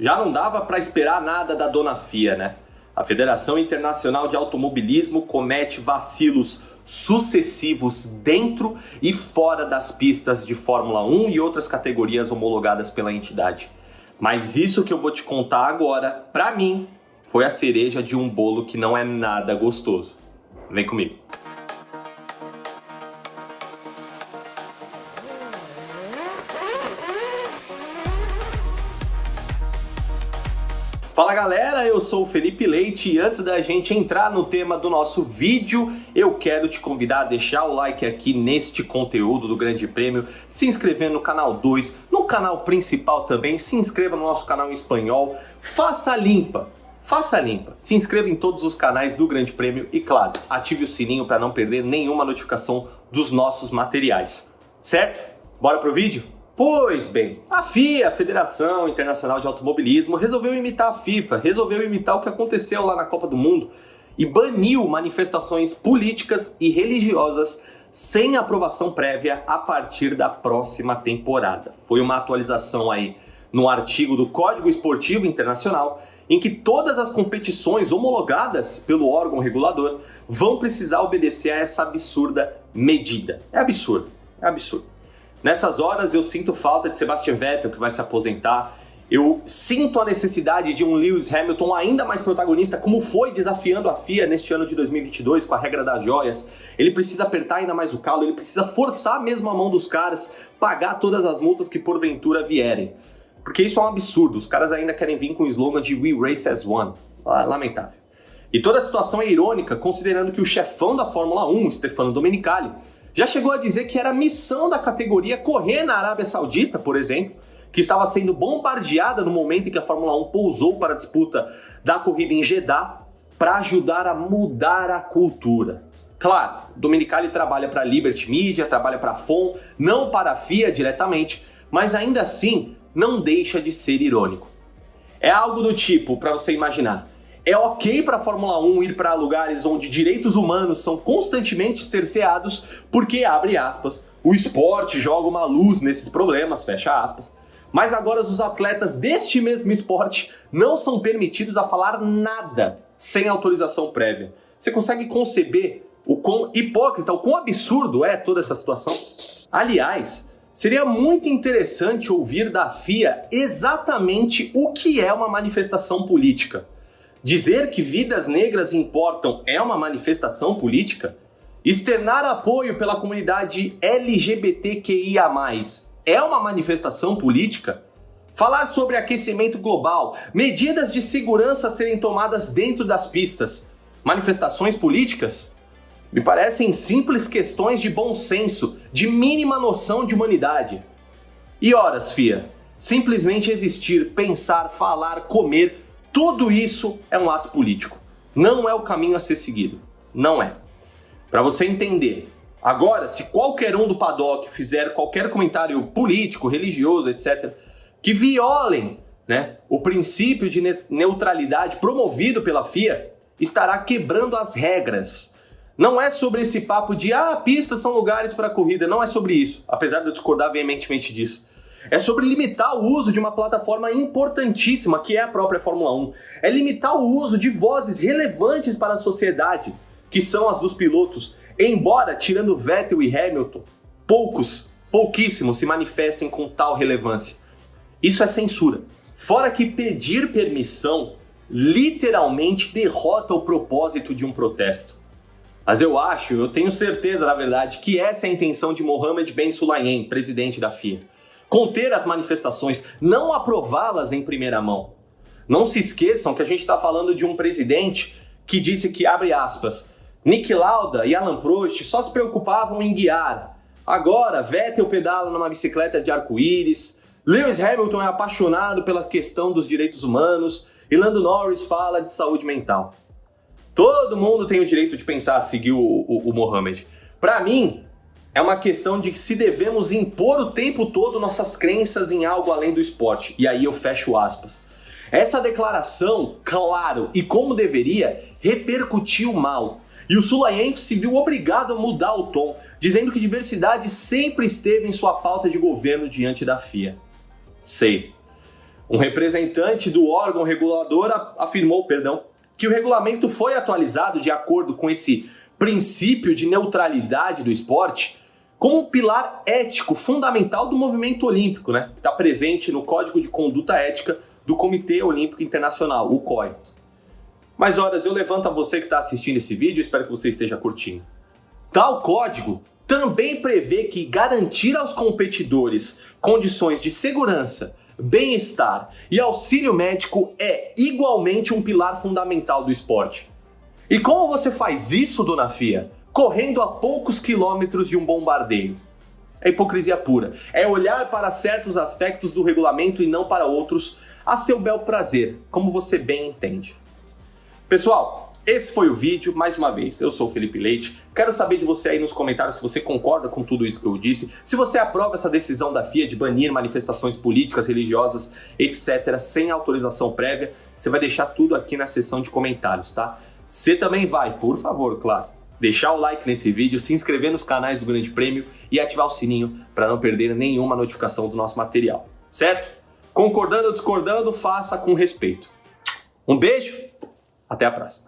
Já não dava para esperar nada da dona FIA, né? A Federação Internacional de Automobilismo comete vacilos sucessivos dentro e fora das pistas de Fórmula 1 e outras categorias homologadas pela entidade. Mas isso que eu vou te contar agora, para mim, foi a cereja de um bolo que não é nada gostoso. Vem comigo. Fala galera, eu sou o Felipe Leite e antes da gente entrar no tema do nosso vídeo, eu quero te convidar a deixar o like aqui neste conteúdo do Grande Prêmio, se inscrever no canal 2, no canal principal também, se inscreva no nosso canal em espanhol, faça limpa, faça limpa, se inscreva em todos os canais do Grande Prêmio e claro, ative o sininho para não perder nenhuma notificação dos nossos materiais, certo? Bora pro vídeo? Pois bem, a FIA, a Federação Internacional de Automobilismo, resolveu imitar a FIFA, resolveu imitar o que aconteceu lá na Copa do Mundo e baniu manifestações políticas e religiosas sem aprovação prévia a partir da próxima temporada. Foi uma atualização aí no artigo do Código Esportivo Internacional em que todas as competições homologadas pelo órgão regulador vão precisar obedecer a essa absurda medida. É absurdo, é absurdo. Nessas horas eu sinto falta de Sebastian Vettel, que vai se aposentar. Eu sinto a necessidade de um Lewis Hamilton ainda mais protagonista, como foi desafiando a FIA neste ano de 2022 com a regra das joias. Ele precisa apertar ainda mais o calo, ele precisa forçar mesmo a mão dos caras, pagar todas as multas que porventura vierem. Porque isso é um absurdo, os caras ainda querem vir com o slogan de We Race as One. Lamentável. E toda a situação é irônica, considerando que o chefão da Fórmula 1, Stefano Domenicali, já chegou a dizer que era missão da categoria correr na Arábia Saudita, por exemplo, que estava sendo bombardeada no momento em que a Fórmula 1 pousou para a disputa da corrida em Jeddah, para ajudar a mudar a cultura. Claro, Domenicali trabalha para a Liberty Media, trabalha para a FOM, não para a FIA diretamente, mas ainda assim não deixa de ser irônico. É algo do tipo, para você imaginar, é ok para a Fórmula 1 ir para lugares onde direitos humanos são constantemente cerceados, porque, abre aspas, o esporte joga uma luz nesses problemas, fecha aspas. Mas agora os atletas deste mesmo esporte não são permitidos a falar nada sem autorização prévia. Você consegue conceber o quão hipócrita, o quão absurdo é toda essa situação? Aliás, seria muito interessante ouvir da FIA exatamente o que é uma manifestação política. Dizer que vidas negras importam é uma manifestação política? Externar apoio pela comunidade LGBTQIA+, é uma manifestação política? Falar sobre aquecimento global, medidas de segurança serem tomadas dentro das pistas, manifestações políticas? Me parecem simples questões de bom senso, de mínima noção de humanidade. E horas, Fia? Simplesmente existir, pensar, falar, comer tudo isso é um ato político. Não é o caminho a ser seguido. Não é. Para você entender. Agora, se qualquer um do paddock fizer qualquer comentário político, religioso, etc., que violem né, o princípio de neutralidade promovido pela FIA, estará quebrando as regras. Não é sobre esse papo de ah, pistas são lugares para corrida, não é sobre isso, apesar de eu discordar veementemente disso. É sobre limitar o uso de uma plataforma importantíssima que é a própria Fórmula 1. É limitar o uso de vozes relevantes para a sociedade, que são as dos pilotos, embora, tirando Vettel e Hamilton, poucos, pouquíssimos se manifestem com tal relevância. Isso é censura. Fora que pedir permissão literalmente derrota o propósito de um protesto. Mas eu acho, eu tenho certeza, na verdade, que essa é a intenção de Mohamed Ben Sulayem, presidente da FIA conter as manifestações, não aprová-las em primeira mão. Não se esqueçam que a gente está falando de um presidente que disse que, abre aspas, Nick Lauda e Alan Prost só se preocupavam em guiar. Agora, Vettel pedala numa bicicleta de arco-íris, Lewis Hamilton é apaixonado pela questão dos direitos humanos e Lando Norris fala de saúde mental. Todo mundo tem o direito de pensar seguir o, o, o Mohammed. Para mim, é uma questão de se devemos impor o tempo todo nossas crenças em algo além do esporte. E aí eu fecho aspas. Essa declaração, claro e como deveria, repercutiu mal. E o Sulayense se viu obrigado a mudar o tom, dizendo que diversidade sempre esteve em sua pauta de governo diante da FIA. Sei. Um representante do órgão regulador afirmou, perdão, que o regulamento foi atualizado de acordo com esse princípio de neutralidade do esporte como um pilar ético fundamental do movimento olímpico, né? Que está presente no Código de Conduta Ética do Comitê Olímpico Internacional, o COI. Mas horas, eu levanto a você que está assistindo esse vídeo, espero que você esteja curtindo. Tal código também prevê que garantir aos competidores condições de segurança, bem-estar e auxílio médico é igualmente um pilar fundamental do esporte. E como você faz isso, dona Fia? Correndo a poucos quilômetros de um bombardeio. É hipocrisia pura. É olhar para certos aspectos do regulamento e não para outros, a seu bel prazer, como você bem entende. Pessoal, esse foi o vídeo, mais uma vez, eu sou o Felipe Leite, quero saber de você aí nos comentários se você concorda com tudo isso que eu disse, se você aprova essa decisão da FIA de banir manifestações políticas, religiosas, etc, sem autorização prévia, você vai deixar tudo aqui na seção de comentários, tá? Você também vai, por favor, claro, deixar o like nesse vídeo, se inscrever nos canais do Grande Prêmio e ativar o sininho para não perder nenhuma notificação do nosso material, certo? Concordando ou discordando, faça com respeito. Um beijo, até a próxima.